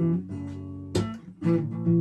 Mm-hmm.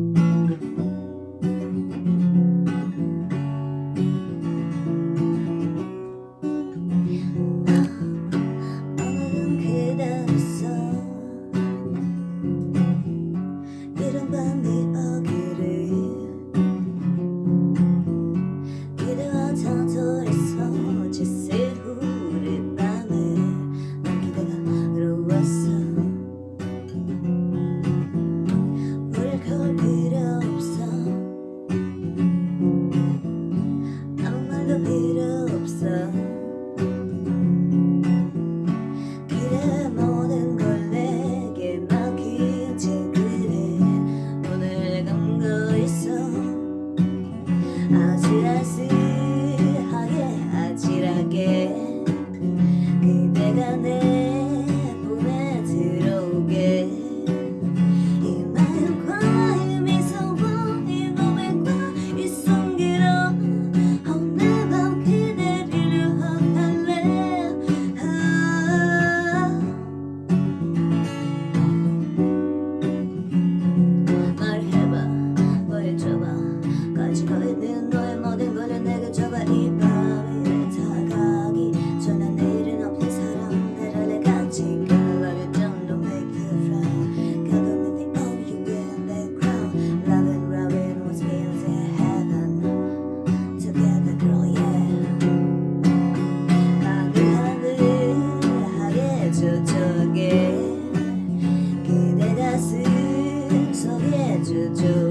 to